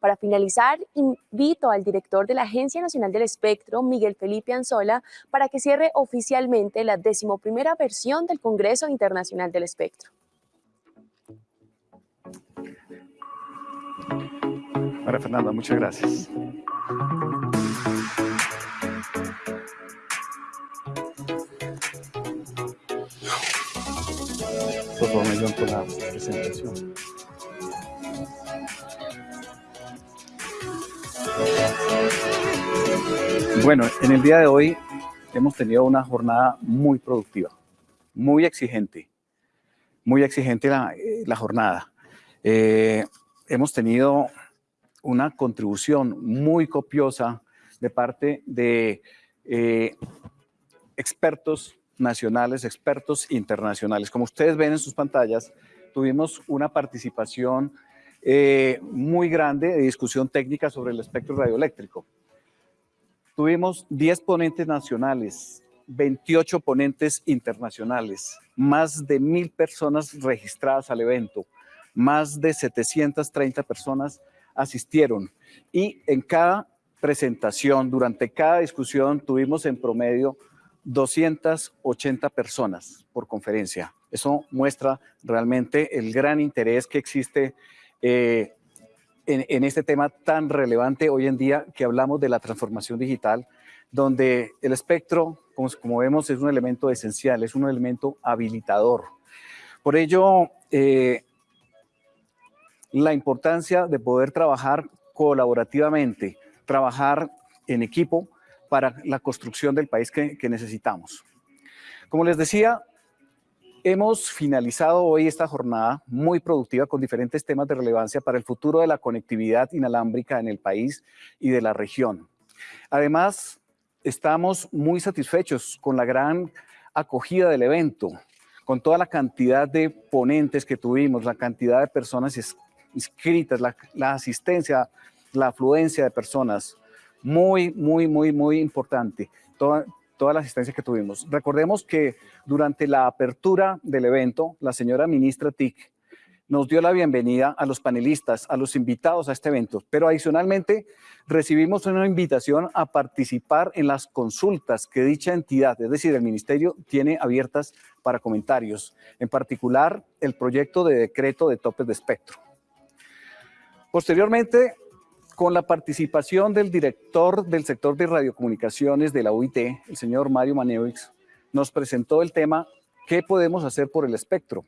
Para finalizar, invito al director de la Agencia Nacional del Espectro, Miguel Felipe Anzola, para que cierre oficialmente la decimoprimera versión del Congreso Internacional del Espectro. Fernanda, muchas gracias. Por favor, me con la presentación. Bueno, en el día de hoy hemos tenido una jornada muy productiva, muy exigente, muy exigente la, eh, jornada. Eh, hemos tenido una contribución muy copiosa de parte de eh, expertos nacionales, expertos internacionales. Como ustedes ven en sus pantallas, tuvimos una participación muy grande de discusión técnica sobre el espectro radioeléctrico. Tuvimos 10 ponentes nacionales, 28 ponentes internacionales, más de mil personas registradas al evento, más de 730 personas asistieron y en cada presentación, durante cada discusión, tuvimos en promedio 280 personas por conferencia. Eso muestra realmente el gran interés que existe eh, en, este tema tan relevante hoy en día que hablamos de la transformación digital, donde el espectro, como, vemos, es un elemento esencial, es un elemento habilitador. Por ello, eh, la importancia de poder trabajar colaborativamente, trabajar en equipo para la construcción del país que necesitamos. Como les decía, Hemos finalizado hoy esta jornada muy productiva con diferentes temas de relevancia para el futuro de la conectividad inalámbrica en el país y de la región. Además, estamos muy satisfechos con la gran acogida del evento, con toda la cantidad de ponentes que tuvimos, la cantidad de personas inscritas, la, asistencia, la afluencia de personas, muy, muy, muy, muy importante toda la asistencia que tuvimos. Recordemos que durante la apertura del evento, la señora ministra TIC nos dio la bienvenida a los panelistas, a los invitados a este evento, pero adicionalmente recibimos una invitación a participar en las consultas que dicha entidad, es decir, el ministerio, tiene abiertas para comentarios, en particular el proyecto de decreto de topes de espectro. Posteriormente, con la participación del director del sector de radiocomunicaciones de la UIT, el señor Mario Manevix, nos presentó el tema ¿Qué podemos hacer por el espectro?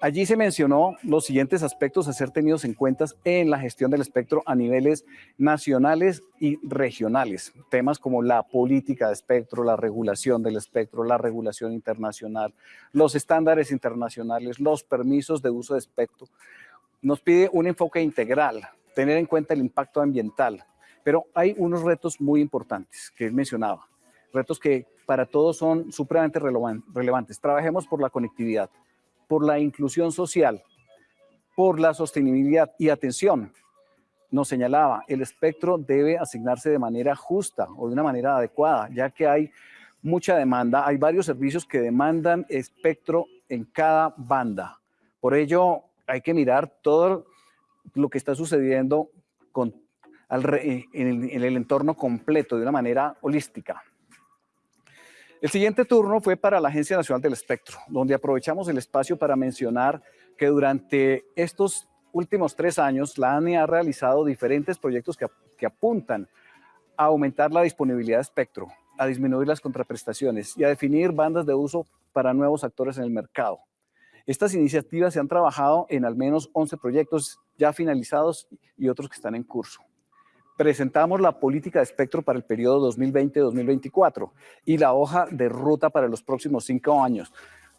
Allí se mencionó los siguientes aspectos a ser tenidos en cuenta en la gestión del espectro a niveles nacionales y regionales. Temas como la política de espectro, la regulación del espectro, la regulación internacional, los estándares internacionales, los permisos de uso de espectro. Nos pide un enfoque integral tener en cuenta el impacto ambiental. Pero hay unos retos muy importantes que él mencionaba, retos que para todos son supremamente relevantes. Trabajemos por la conectividad, por la inclusión social, por la sostenibilidad y atención. Nos señalaba, el espectro debe asignarse de manera justa o de una manera adecuada, ya que hay mucha demanda, hay varios servicios que demandan espectro en cada banda. Por ello, hay que mirar todo lo que está sucediendo con, eh, en, el, entorno completo de una manera holística. El siguiente turno fue para la Agencia Nacional del Espectro, donde aprovechamos el espacio para mencionar que durante estos últimos tres años la ANI ha realizado diferentes proyectos que, que apuntan a aumentar la disponibilidad de espectro, a disminuir las contraprestaciones y a definir bandas de uso para nuevos actores en el mercado. Estas iniciativas se han trabajado en al menos 11 proyectos ya finalizados y otros que están en curso. Presentamos la política de espectro para el periodo 2020-2024 y la hoja de ruta para los próximos cinco años,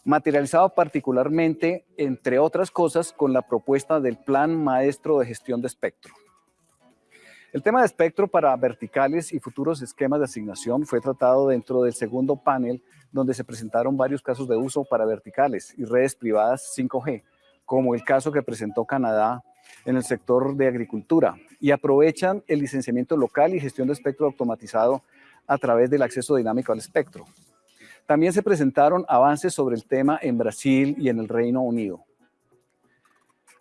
materializado particularmente, entre otras cosas, con la propuesta del Plan Maestro de Gestión de Espectro. El tema de espectro para verticales y futuros esquemas de asignación fue tratado dentro del segundo panel, donde se presentaron varios casos de uso para verticales y redes privadas 5G, como el caso que presentó Canadá en el sector de agricultura, y aprovechan el licenciamiento local y gestión de espectro automatizado a través del acceso dinámico al espectro. También se presentaron avances sobre el tema en Brasil y en el Reino Unido.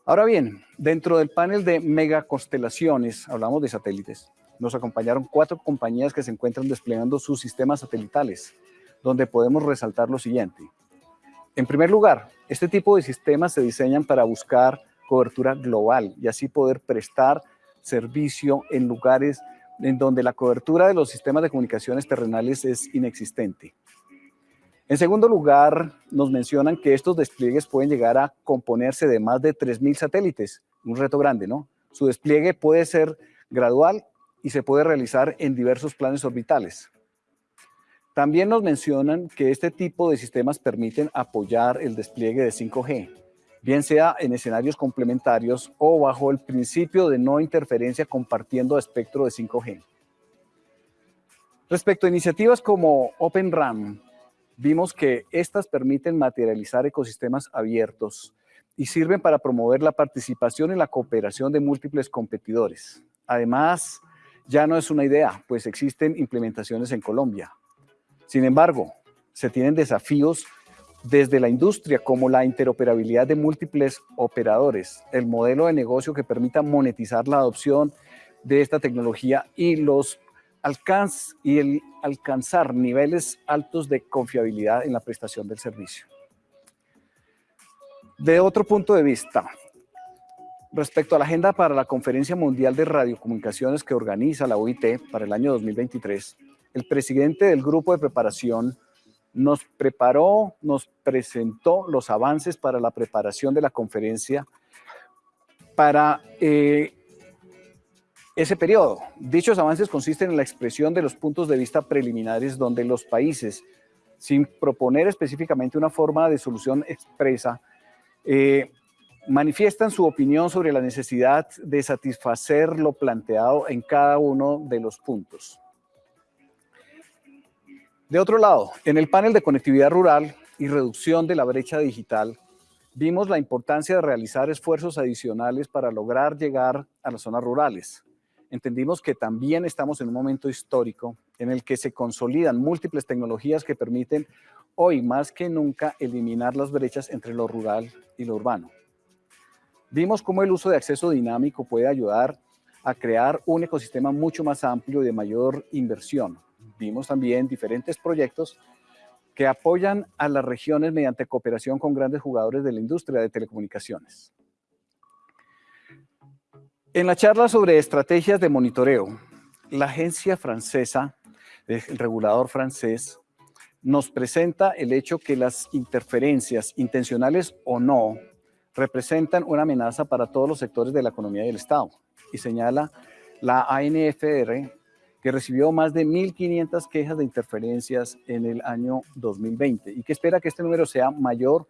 Ahora bien, dentro del panel de megaconstelaciones, hablamos de satélites, nos acompañaron cuatro compañías que se encuentran desplegando sus sistemas satelitales, donde podemos resaltar lo siguiente. En primer lugar, este tipo de sistemas se diseñan para buscar cobertura global y así poder prestar servicio en lugares en donde la cobertura de los sistemas de comunicaciones terrenales es inexistente. En segundo lugar, nos mencionan que estos despliegues pueden llegar a componerse de más de 3.000 satélites, un reto grande, ¿no? Su despliegue puede ser gradual y se puede realizar en diversos planes orbitales. También nos mencionan que este tipo de sistemas permiten apoyar el despliegue de 5G, bien sea en escenarios complementarios o bajo el principio de no interferencia compartiendo espectro de 5G. Respecto a iniciativas como Open RAM, vimos que estas permiten materializar ecosistemas abiertos y sirven para promover la participación y la cooperación de múltiples competidores. Además, ya no es una idea, pues existen implementaciones en Colombia. Sin embargo, se tienen desafíos desde la industria como la interoperabilidad de múltiples operadores, el modelo de negocio que permita monetizar la adopción de esta tecnología y los alcance y el alcanzar niveles altos de confiabilidad en la prestación del servicio. De otro punto de vista, Respecto a la agenda para la Conferencia Mundial de Radiocomunicaciones que organiza la OIT para el año 2023, el presidente del grupo de preparación nos preparó, nos presentó los avances para la preparación de la conferencia para eh, ese periodo. Dichos avances consisten en la expresión de los puntos de vista preliminares donde los países, sin proponer específicamente una forma de solución expresa, eh, manifiestan su opinión sobre la necesidad de satisfacer lo planteado en cada uno de los puntos. De otro lado, en el panel de conectividad rural y reducción de la brecha digital, vimos la importancia de realizar esfuerzos adicionales para lograr llegar a las zonas rurales. Entendimos que también estamos en un momento histórico en el que se consolidan múltiples tecnologías que permiten hoy más que nunca eliminar las brechas entre lo rural y lo urbano. Vimos cómo el uso de acceso dinámico puede ayudar a crear un ecosistema mucho más amplio y de mayor inversión. Vimos también diferentes proyectos que apoyan a las regiones mediante cooperación con grandes jugadores de la industria de telecomunicaciones. En la charla sobre estrategias de monitoreo, la agencia francesa, el regulador francés, nos presenta el hecho que las interferencias, intencionales o no, representan una amenaza para todos los sectores de la economía y el Estado. Y señala la ANFR que recibió más de 1.500 quejas de interferencias en el año 2020 y que espera que este número sea mayor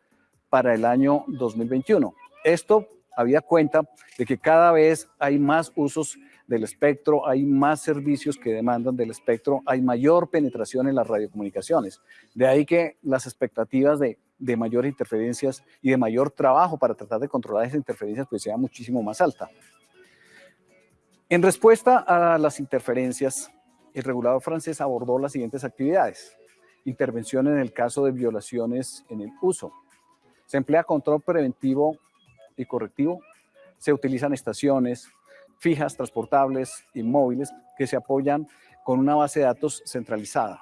para el año 2021. Esto había cuenta de que cada vez hay más usos del espectro, hay más servicios que demandan del espectro, hay mayor penetración en las radiocomunicaciones. De ahí que las expectativas de de mayores interferencias y de mayor trabajo para tratar de controlar esas interferencias, pues sea muchísimo más alta. En respuesta a las interferencias, el regulador francés abordó las siguientes actividades. Intervención en el caso de violaciones en el uso. Se emplea control preventivo y correctivo. Se utilizan estaciones fijas, transportables y móviles que se apoyan con una base de datos centralizada.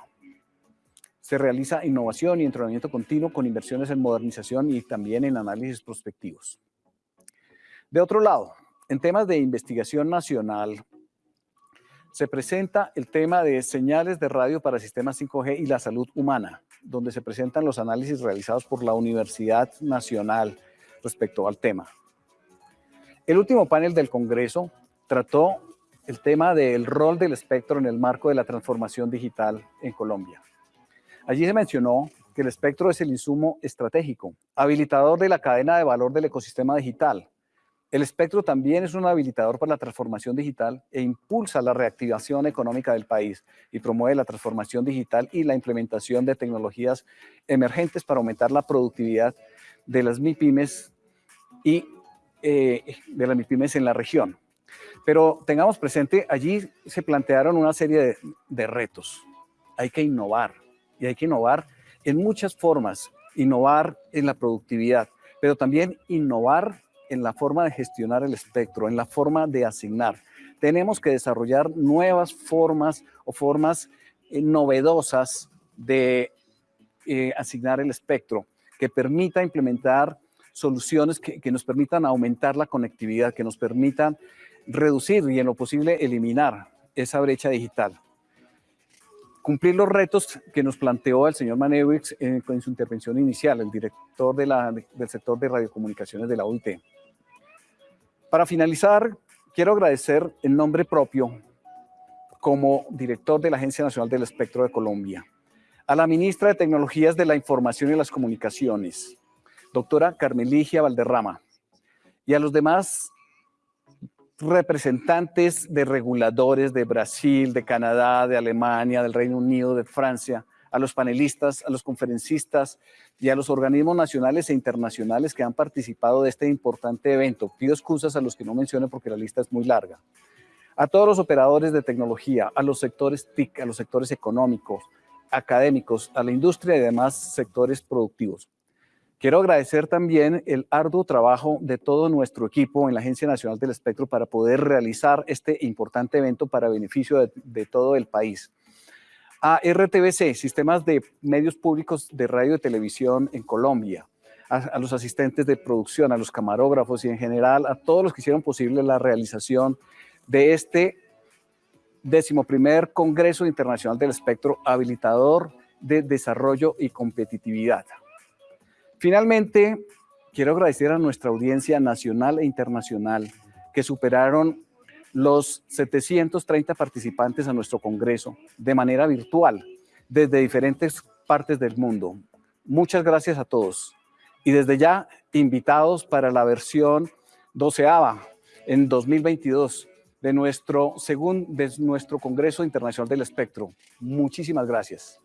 Se realiza innovación y entrenamiento continuo con inversiones en modernización y también en análisis prospectivos. De otro lado, en temas de investigación nacional, se presenta el tema de señales de radio para sistemas 5G y la salud humana, donde se presentan los análisis realizados por la Universidad Nacional respecto al tema. El último panel del Congreso trató el tema del rol del espectro en el marco de la transformación digital en Colombia. Allí se mencionó que el espectro es el insumo estratégico, habilitador de la cadena de valor del ecosistema digital. El espectro también es un habilitador para la transformación digital e impulsa la reactivación económica del país y promueve la transformación digital y la implementación de tecnologías emergentes para aumentar la productividad de las MIPIMES y eh, de las MIPIMES en la región. Pero tengamos presente, allí se plantearon una serie de retos. Hay que innovar, y hay que innovar en muchas formas, innovar en la productividad, pero también innovar en la forma de gestionar el espectro, en la forma de asignar. Tenemos que desarrollar nuevas formas o formas eh, novedosas de eh, asignar el espectro que permita implementar soluciones que, nos permitan aumentar la conectividad, que nos permitan reducir y en lo posible eliminar esa brecha digital. Cumplir los retos que nos planteó el señor Manewix en, en, su intervención inicial, el director del sector de radiocomunicaciones de la OIT. Para finalizar, quiero agradecer en nombre propio, como director de la Agencia Nacional del Espectro de Colombia, a la ministra de Tecnologías de la Información y las Comunicaciones, doctora Carmeligia Valderrama, y a los demás representantes de reguladores de Brasil, de Canadá, de Alemania, del Reino Unido, de Francia, a los panelistas, a los conferencistas y a los organismos nacionales e internacionales que han participado de este importante evento. Pido excusas a los que no menciono porque la lista es muy larga. A todos los operadores de tecnología, a los sectores TIC, a los sectores económicos, académicos, a la industria y demás sectores productivos. Quiero agradecer también el arduo trabajo de todo nuestro equipo en la Agencia Nacional del Espectro para poder realizar este importante evento para beneficio de todo el país. A RTBC, Sistemas de Medios Públicos de Radio y Televisión en Colombia, a, los asistentes de producción, a los camarógrafos y en general a todos los que hicieron posible la realización de este decimoprimer Congreso Internacional del Espectro Habilitador de Desarrollo y Competitividad. Finalmente, quiero agradecer a nuestra audiencia nacional e internacional que superaron los 730 participantes a nuestro congreso de manera virtual desde diferentes partes del mundo. Muchas gracias a todos. Y desde ya, invitados para la versión doceava en 2022 de nuestro, según, de nuestro Congreso Internacional del Espectro. Muchísimas gracias.